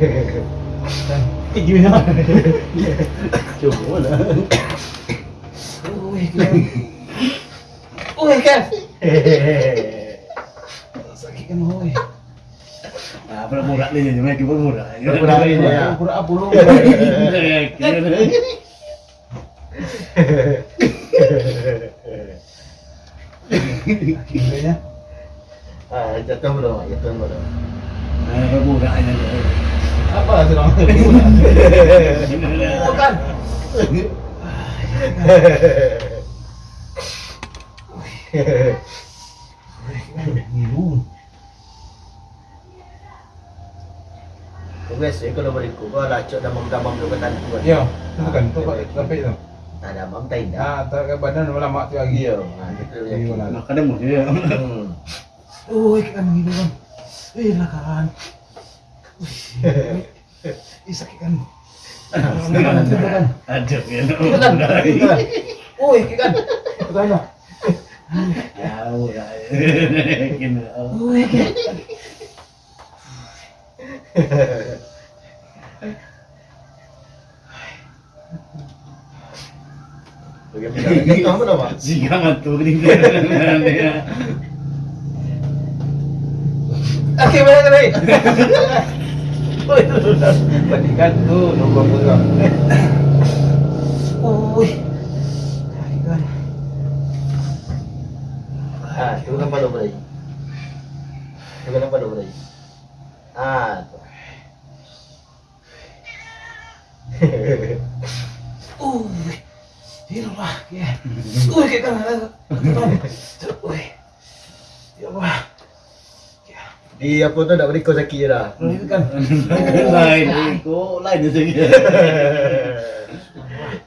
gitu. Coba lah. Wih, kan. Wih, kan. Sakit kan, wih. Ah, pura-pura nih, cuma kita pura-pura. Pura-pura ini ya. Pura apa lu? Akhirnya. Ah, jatuh belum? Jatuh belum? Ah, pura-pura aja. Apa sih orang? Bukan. Kalau beriku kau lacok kan tu. Ya, kan, sampai itu. Tak damam tak indah. Tak ke badan lama tu lagi. Ah, itu yang. lah. Nak kadang mesti ya. Oh, kan ngilu kan. Eh, lah kan. Ih, sakit kan. Itu kan. Ada ya. Itu kan. Itu kan. Oh, kan. Itu kan. Ya, ya. Kena. Oh, kan. Bagaimana? Jatuh apa nama? Jika ngatu ni. Oke, mana tadi? Oh, itu sudah. Bandingkan tuh, nunggu putra. Uy. Kan. Ah, tu kan pada berai. Tu kan pada berai. Ah, tu. Uy. Ini lah, ya. Uy, kayak kan ada. Uy. Ya Allah. Ya. Di apa tu nak beri kau sakit je dah. Ini kan. Lain ko, lain je saja.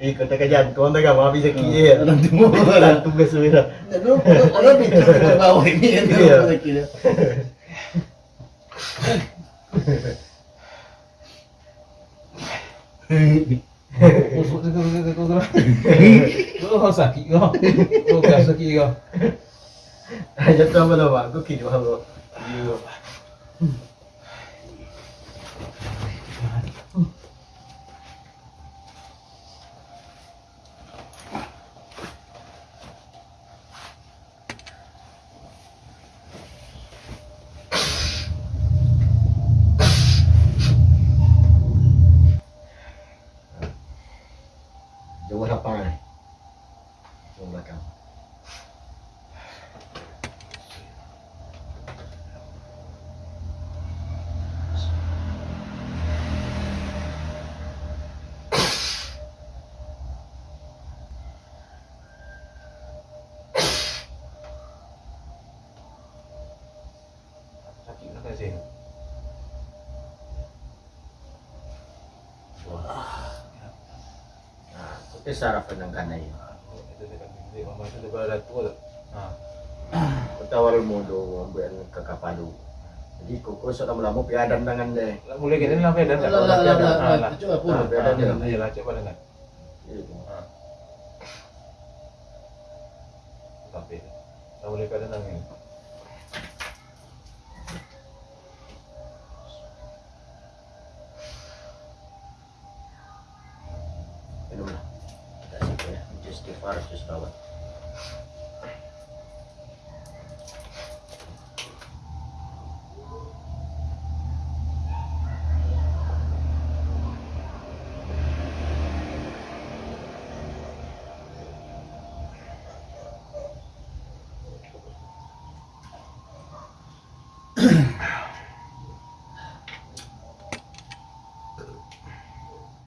Eh, kau tak kajian, kau tak kan habis sakit je. Orang tu Orang tugas tu dah. Orang itu ke bawah ini yang Iya. sakit dia. Tu tu tu tu. Tu kau sakit kau. Tu kau sakit kau. Jatuh apa nama? Kau kira apa? you Don't let her buy. Don't let her. Dia ada tua tu. Ha. Kita awal mudo ambil kakak padu. Jadi koko sok lama-lama piadan tangan deh. Mulai kita lah pedan tak? Lah, lah, lah, lah, lah. Cuba pun. Dia. Ya lah, coba dengan. Gitu. Ha. Sampai. Lah mulai water's just going.